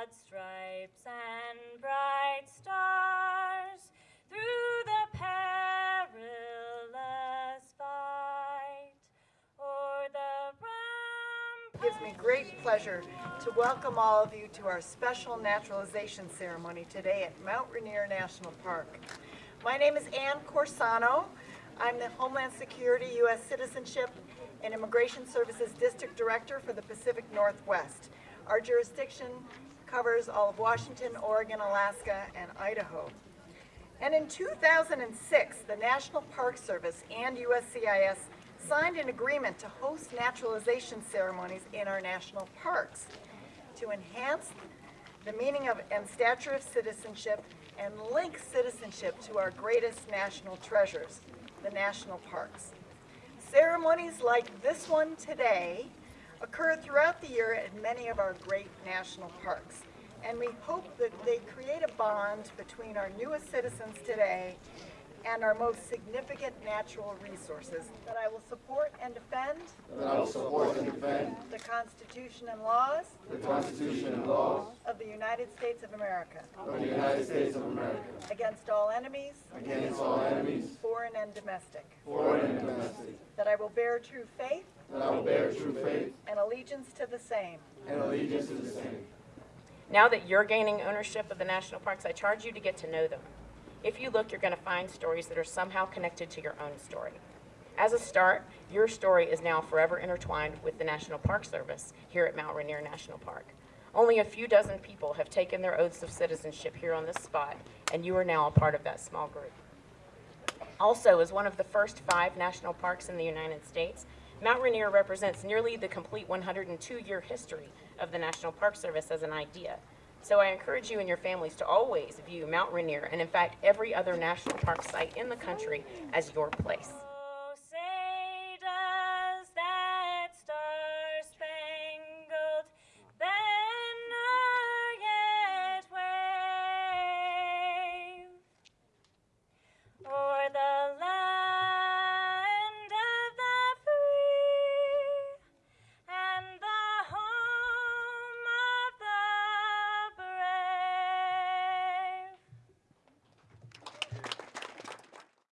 broad stripes and bright stars through the perilous fight the It gives me great pleasure to welcome all of you to our special naturalization ceremony today at Mount Rainier National Park. My name is Ann Corsano. I'm the Homeland Security, U.S. Citizenship, and Immigration Services District Director for the Pacific Northwest. Our jurisdiction covers all of Washington, Oregon, Alaska, and Idaho. And in 2006, the National Park Service and USCIS signed an agreement to host naturalization ceremonies in our national parks to enhance the meaning of and stature of citizenship and link citizenship to our greatest national treasures, the national parks. Ceremonies like this one today occur throughout the year at many of our great national parks. And we hope that they create a bond between our newest citizens today and our most significant natural resources. That I will support and defend that I will support and defend the Constitution and laws the Constitution and laws of the United States of America of the United States of America against all enemies, against all enemies, foreign and domestic. foreign and domestic, That I will bear true faith that I will bear true faith and allegiance to the same. and allegiance to the same, Now that you're gaining ownership of the national parks, I charge you to get to know them. If you look, you're going to find stories that are somehow connected to your own story. As a start, your story is now forever intertwined with the National Park Service here at Mount Rainier National Park. Only a few dozen people have taken their oaths of citizenship here on this spot, and you are now a part of that small group. Also, as one of the first five national parks in the United States, Mount Rainier represents nearly the complete 102-year history of the National Park Service as an idea. So I encourage you and your families to always view Mount Rainier, and in fact every other national park site in the country, as your place.